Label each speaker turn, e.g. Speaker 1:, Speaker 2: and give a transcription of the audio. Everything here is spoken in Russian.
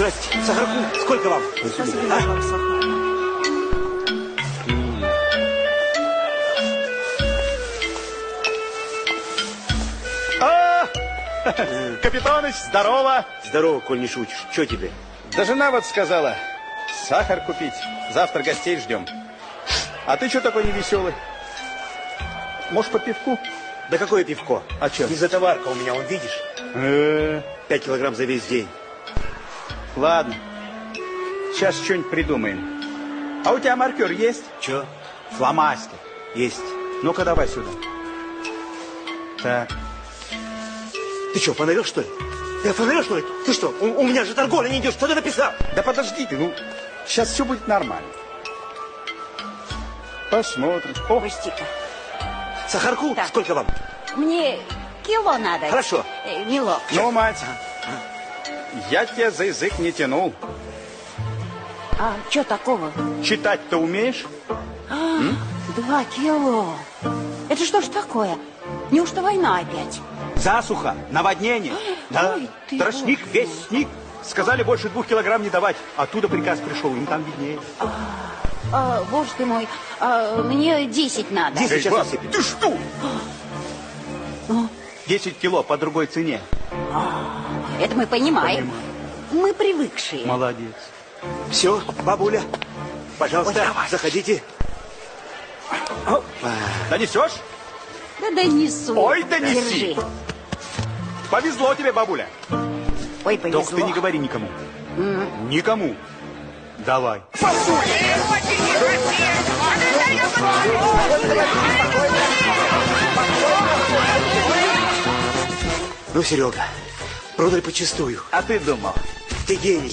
Speaker 1: Здрасте. Сахарку сколько вам? А?
Speaker 2: А! Капитаныч, здорово!
Speaker 1: Здорово, коль не шутишь. Что тебе?
Speaker 2: Да жена вот сказала, сахар купить. Завтра гостей ждем. А ты что такой невеселый? Может, по пивку?
Speaker 1: Да какое пивко?
Speaker 2: А чё?
Speaker 1: Не затоварка у меня, он видишь?
Speaker 2: Э,
Speaker 1: Пять килограмм за весь день.
Speaker 2: Ладно, сейчас что-нибудь придумаем. А у тебя маркер есть?
Speaker 1: Че?
Speaker 2: Фломастер.
Speaker 1: Есть.
Speaker 2: Ну-ка, давай сюда. Так.
Speaker 1: Ты что, фонарел, что ли? Я фонарел, что ли? Ты что, у, у меня же торговля не идет. Что ты написал?
Speaker 2: Да подожди ты, ну, сейчас все будет нормально. Посмотрим. О,
Speaker 3: Пусти-ка.
Speaker 1: Сахарку
Speaker 3: Так.
Speaker 1: сколько вам?
Speaker 3: Мне кило надо.
Speaker 1: Хорошо.
Speaker 3: Э, Неловко.
Speaker 2: ну, мать, я тебя за язык не тянул.
Speaker 3: А что такого?
Speaker 2: Читать-то умеешь?
Speaker 3: Два кило. Это что ж такое? Неужто война опять?
Speaker 2: Засуха, наводнение. Да,
Speaker 3: Ой, ты
Speaker 2: тростник,
Speaker 3: боже
Speaker 2: весь сник. Сказали больше двух килограмм не давать. Оттуда приказ пришел, им там виднее.
Speaker 3: А, боже ты мой, а, мне 10 надо.
Speaker 1: Десять.
Speaker 2: Эй,
Speaker 1: сейчас
Speaker 2: баб,
Speaker 1: насыпем.
Speaker 2: ты что? 10 кило по другой цене.
Speaker 3: Это мы понимаем.
Speaker 2: Понимаю.
Speaker 3: Мы привыкшие.
Speaker 2: Молодец.
Speaker 1: Все, бабуля, пожалуйста,
Speaker 2: Ой,
Speaker 1: заходите.
Speaker 2: Донесешь?
Speaker 3: Да донесу.
Speaker 2: Ой, донеси.
Speaker 3: Держи.
Speaker 2: Повезло тебе, бабуля.
Speaker 3: Ой, повезло.
Speaker 2: Только ты не говори никому. Никому. Давай.
Speaker 1: Ну, Серега, продали почистую.
Speaker 2: А ты думал?
Speaker 1: Ты гений.